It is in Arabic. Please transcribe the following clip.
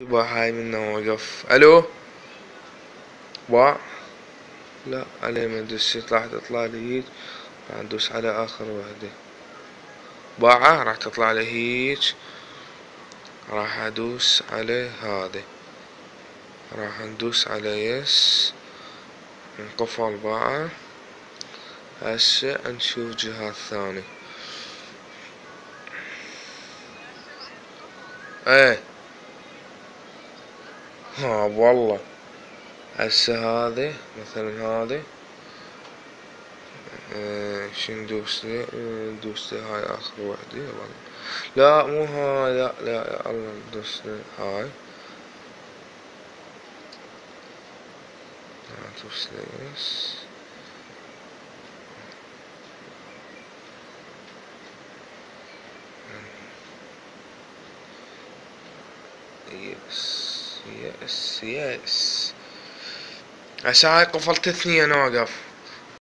هاي منه وقف. ألو؟ باع لا عليه ما ادري راح تطلع لي هيك. راح ندوس على آخر وحدة باعة راح تطلع لي هيك. راح أدوس على هذا. راح ندوس على يس. انقفل باعة هسه نشوف جهاز ثاني إيه. ها والله. هسه هذي مثلا هذي آه شو ندوس لي؟ هاي آخر وحدة لا مو هاي لا لا الله ندوس هاي. ندوس يس يس يس يس هاي قفلت اثنين اوقف